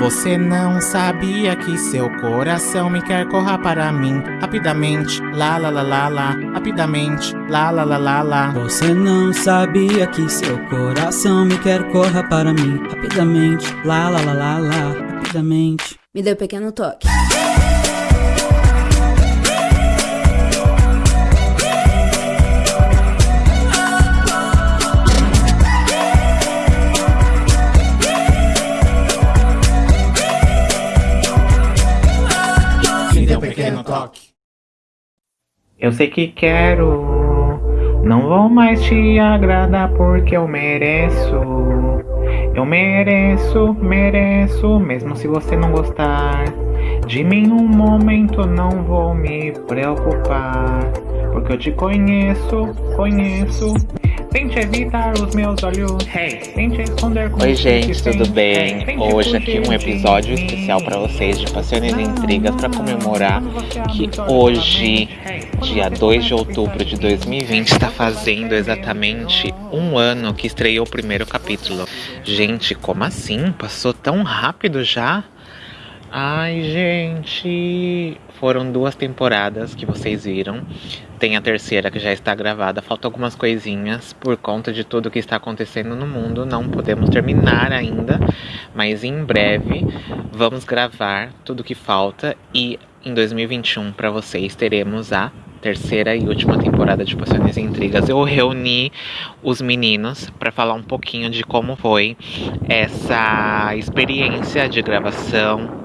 Você não sabia que seu coração me quer corra para mim rapidamente, lá lá lá lá lá, rapidamente, lá lá lá lá lá. Você não sabia que seu coração me quer corra para mim rapidamente, lá lá lá lá lá, rapidamente. Me deu um pequeno toque. Toque. Eu sei que quero, não vou mais te agradar porque eu mereço. Eu mereço, mereço, mesmo se você não gostar. De mim um momento não vou me preocupar, porque eu te conheço, conheço. Tente evitar os meus olhos, hey, tente esconder com Oi gente, tudo bem? Hey, Hoje aqui um episódio especial para vocês de Paixões e Intrigas para comemorar que hoje, dia você 2 de outubro de pensar 2020, está fazendo exatamente um ano que estreou o primeiro capítulo. Gente, como assim? Passou tão rápido já? Ai, gente, foram duas temporadas que vocês viram. Tem a terceira que já está gravada. Faltam algumas coisinhas por conta de tudo que está acontecendo no mundo. Não podemos terminar ainda, mas em breve vamos gravar tudo que falta e em 2021 para vocês teremos a terceira e última temporada de Paixões e Intrigas. Eu reuni os meninos para falar um pouquinho de como foi essa experiência de gravação,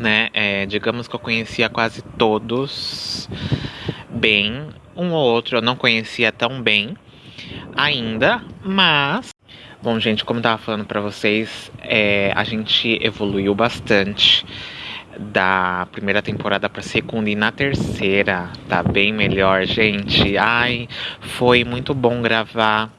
né? É, digamos que eu conhecia quase todos bem. Um ou outro eu não conhecia tão bem ainda, mas. Bom, gente, como eu tava falando pra vocês, é, a gente evoluiu bastante da primeira temporada pra segunda e na terceira tá bem melhor, gente. Ai, foi muito bom gravar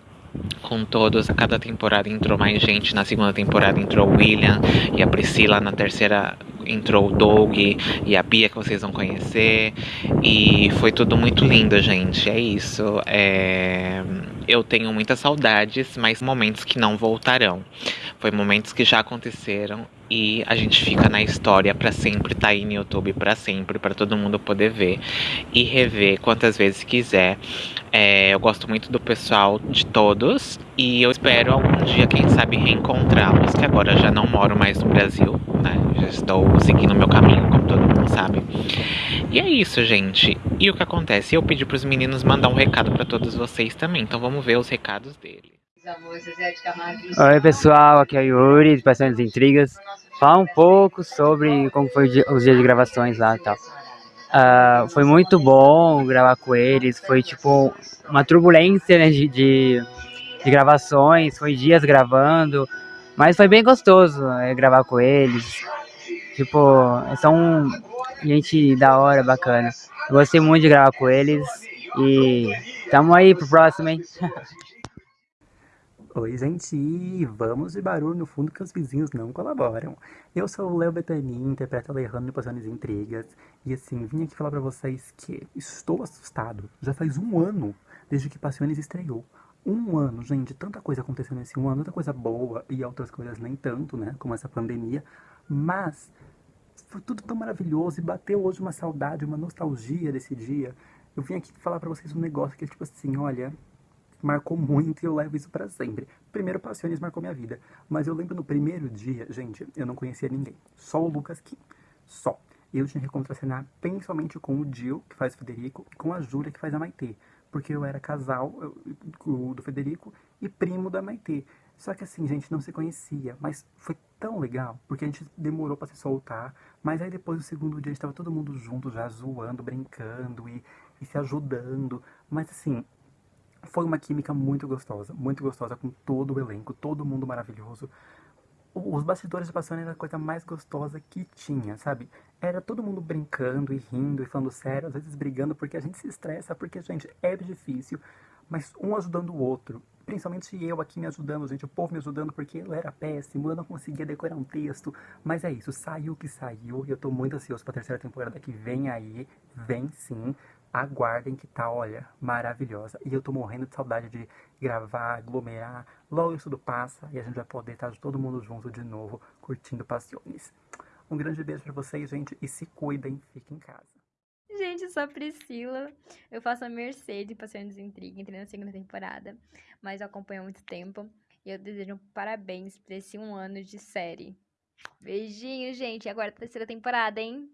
com todos. A cada temporada entrou mais gente. Na segunda temporada entrou o William e a Priscila. Na terceira entrou o Doug e a Bia, que vocês vão conhecer. E foi tudo muito lindo, gente. É isso. É... Eu tenho muitas saudades, mas momentos que não voltarão. Foi momentos que já aconteceram e a gente fica na história pra sempre, tá aí no YouTube pra sempre, pra todo mundo poder ver e rever quantas vezes quiser. É, eu gosto muito do pessoal de todos e eu espero algum dia, quem sabe, reencontrá-los, que agora já não moro mais no Brasil, né? Já estou seguindo o meu caminho, como todo mundo sabe. E é isso, gente. E o que acontece? Eu pedi pros meninos mandar um recado pra todos vocês também, então vamos ver os recados deles. Oi pessoal, aqui é o Yuri, de Paixões e Intrigas. Falar um pouco sobre como foi os dias de gravações lá e tal. Ah, foi muito bom gravar com eles, foi tipo uma turbulência né, de, de, de gravações, foi dias gravando, mas foi bem gostoso né, gravar com eles. Tipo, são gente da hora, bacana. Eu gostei muito de gravar com eles e tamo aí pro próximo, hein? Oi, gente! Vamos de barulho no fundo que os vizinhos não colaboram. Eu sou o Léo Betani, interpreto Alejandro e Intrigas. E assim, vim aqui falar pra vocês que estou assustado. Já faz um ano desde que Passiones estreou. Um ano, gente, tanta coisa aconteceu nesse um ano, tanta coisa boa e outras coisas nem tanto, né? Como essa pandemia. Mas foi tudo tão maravilhoso e bateu hoje uma saudade, uma nostalgia desse dia. Eu vim aqui falar pra vocês um negócio que é tipo assim, olha, marcou muito e eu levo isso pra sempre. Primeiro, Passiones marcou minha vida. Mas eu lembro no primeiro dia, gente, eu não conhecia ninguém. Só o Lucas Kim. Só. Eu tinha que contracenar principalmente com o Gil, que faz o Federico, e com a Júlia, que faz a Maitê. Porque eu era casal eu- do Federico e primo da Maitê. Só que assim, gente, não se conhecia. Mas foi tão legal, porque a gente demorou pra se soltar. Mas aí depois, no segundo dia, a gente tava todo mundo junto, já zoando, brincando e, e se ajudando. Mas assim, foi uma química muito gostosa, muito gostosa com todo o elenco, todo mundo maravilhoso. Os bastidores de Paixão era a coisa mais gostosa que tinha, sabe? Era todo mundo brincando e rindo e falando sério, às vezes brigando, porque a gente se estressa, porque, gente, é difícil, mas um ajudando o outro. Principalmente eu aqui me ajudando, gente, o povo me ajudando, porque eu era péssimo, eu não conseguia decorar um texto. Mas é isso, saiu o que saiu, e eu tô muito ansioso pra terceira temporada que vem aí, vem sim. aguardem que tá, olha, maravilhosa. E eu tô morrendo de saudade de gravar, aglomerar. Logo isso tudo passa e a gente vai poder estar todo mundo junto de novo, curtindo Passiones. Um grande beijo pra vocês, gente, e se cuidem, fiquem em casa. Gente, eu sou a Priscila. Eu faço a Mercedes Passiones Intriga, entrei na segunda temporada, mas eu acompanho há muito tempo. E eu desejo um parabéns por esse um ano de série. Beijinho, gente. Agora a terceira temporada, hein?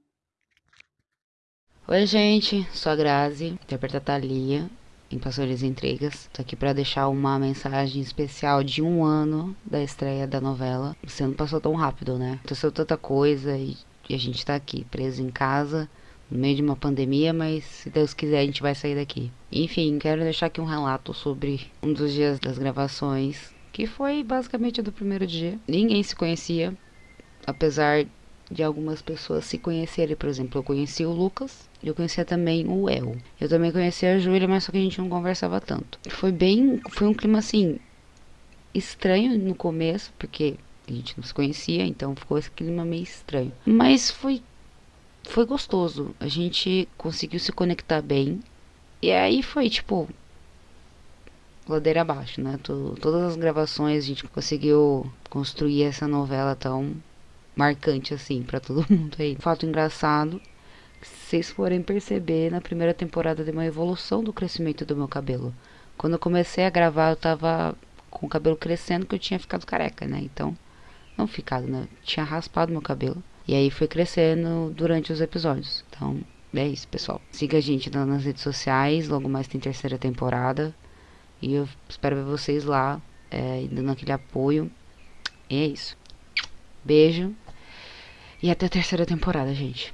Oi, gente. Sou a Grazi, interpreta a Thalia em Pastores Intrigas. Tô aqui para deixar uma mensagem especial de um ano da estreia da novela. Você não passou tão rápido, né? Aconteceu tanta coisa e, e a gente tá aqui, preso em casa, no meio de uma pandemia, mas se Deus quiser a gente vai sair daqui. Enfim, quero deixar aqui um relato sobre um dos dias das gravações, que foi basicamente do primeiro dia. Ninguém se conhecia, apesar de algumas pessoas se conhecerem. Por exemplo, eu conheci o Lucas, eu conhecia também o El. Eu também conhecia a Júlia, mas só que a gente não conversava tanto. Foi bem, foi um clima assim estranho no começo, porque a gente não se conhecia, então ficou esse clima meio estranho. Mas foi foi gostoso. A gente conseguiu se conectar bem. E aí foi tipo ladeira abaixo, né? todas as gravações a gente conseguiu construir essa novela tão marcante assim para todo mundo aí. Fato engraçado, se vocês forem perceber, na primeira temporada deu uma evolução do crescimento do meu cabelo. Quando eu comecei a gravar, eu tava com o cabelo crescendo que eu tinha ficado careca, né? Então, não ficado, né? tinha raspado meu cabelo. E aí foi crescendo durante os episódios. Então, é isso, pessoal. Siga a gente nas redes sociais, logo mais tem terceira temporada. E eu espero ver vocês lá, é, dando aquele apoio. E é isso. Beijo. E até a terceira temporada, gente.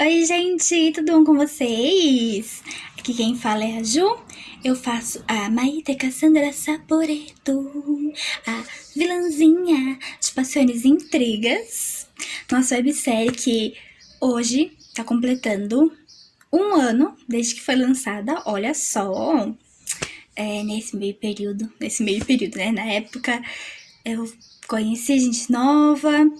Oi, gente, tudo bom com vocês? Aqui quem fala é a Ju. Eu faço a Maite Cassandra Saporeto, a vilãzinha de Paixões e Intrigas. Nossa websérie que hoje tá completando um ano desde que foi lançada. Olha só, é, nesse meio período, nesse meio período, né? Na época eu conheci gente nova,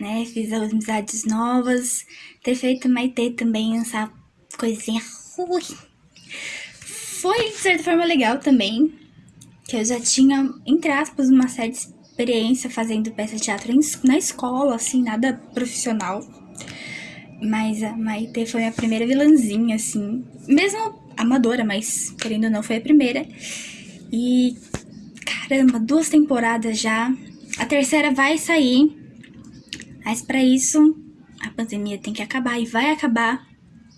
né? Fiz amizades novas. Ter feito Maitê também, essa coisinha ruim. Foi, de certa forma, legal também. Que eu já tinha, entre aspas, uma certa experiência fazendo peça de teatro na escola, assim, nada profissional. Mas a Maitê foi a primeira vilãzinha, assim. Mesmo amadora, mas querendo ou não, foi a primeira. E caramba, duas temporadas já. A terceira vai sair. Mas para isso, a pandemia tem que acabar e vai acabar.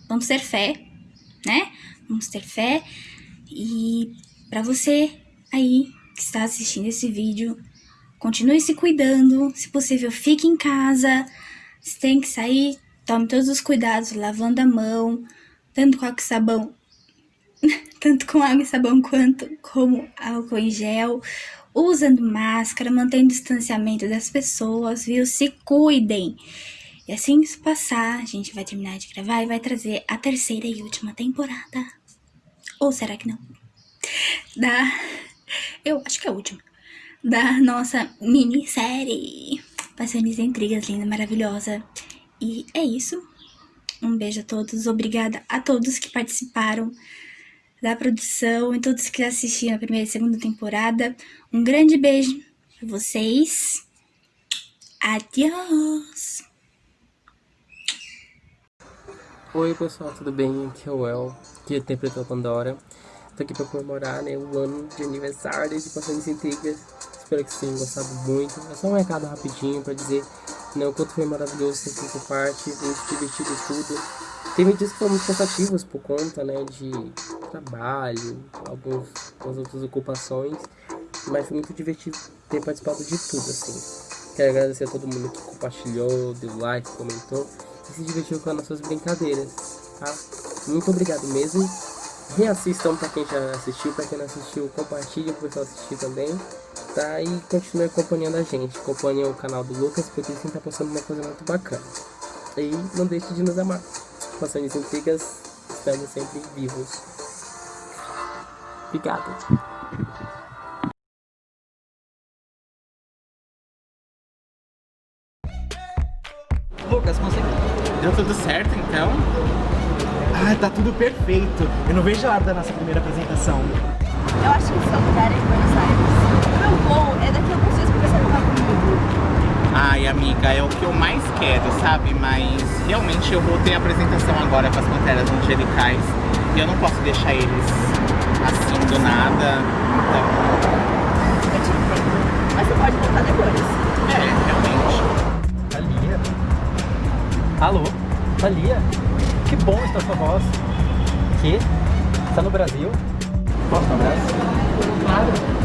Vamos ter fé, né? Vamos ter fé. E para você aí que está assistindo esse vídeo, continue se cuidando. Se possível, fique em casa. Se tem que sair, tome todos os cuidados, lavando a mão, tanto com água e sabão, tanto com água e sabão quanto como álcool em gel usando máscara, mantendo distanciamento das pessoas, viu? Se cuidem. E assim isso passar, a gente vai terminar de gravar e vai trazer a terceira e última temporada. Ou será que não? Da. Eu acho que é a última. Da nossa minissérie. Paixões e Intrigas, linda, maravilhosa. E é isso. Um beijo a todos. Obrigada a todos que participaram da produção e todos que assistiram a primeira e segunda temporada. Um grande beijo pra vocês. Adiós! Oi pessoal, tudo bem? Aqui é o El, que interpretou Pandora. Tô aqui pra comemorar né, o ano de aniversário de Passões Intrigas. Espero que vocês tenham gostado muito. É só um recado rapidinho pra dizer né, o quanto foi maravilhoso ter feito parte, muito divertido tudo. Teve dias que foram muito cansativos por conta né, de trabalho, alguns, algumas outras ocupações, mas foi muito divertido ter participado de tudo, assim. Quero agradecer a todo mundo que compartilhou, deu like, comentou e se divertiu com as nossas brincadeiras, tá? Muito obrigado mesmo. Reassistam para quem já assistiu, para quem não assistiu, compartilhe para pessoal assistir também, tá? E continue acompanhando a gente, acompanhe o canal do Lucas, porque ele sempre tá postando uma coisa muito bacana. E não deixe de nos amar. Passões intrigas, estamos sempre vivos. Obrigado. Lucas, conseguiu? Deu tudo certo então? Ah, tá tudo perfeito. Eu não vejo a hora da nossa primeira apresentação. Eu acho que o seu lugar é em Buenos Aires. O meu voo é daqui a alguns dias, por que você não vai comigo? Ai, amiga, é o que eu mais quero, sabe? Mas realmente eu vou ter apresentação agora com as Panteras Angelicais eu não posso deixar eles assim do nada. Então, Eu te entendo. Mas você pode voltar depois. é, realmente. Thalia? Alô? Thalia? Que bom estar sua voz. Que? Está no Brasil? Posso dar um abraço? Claro.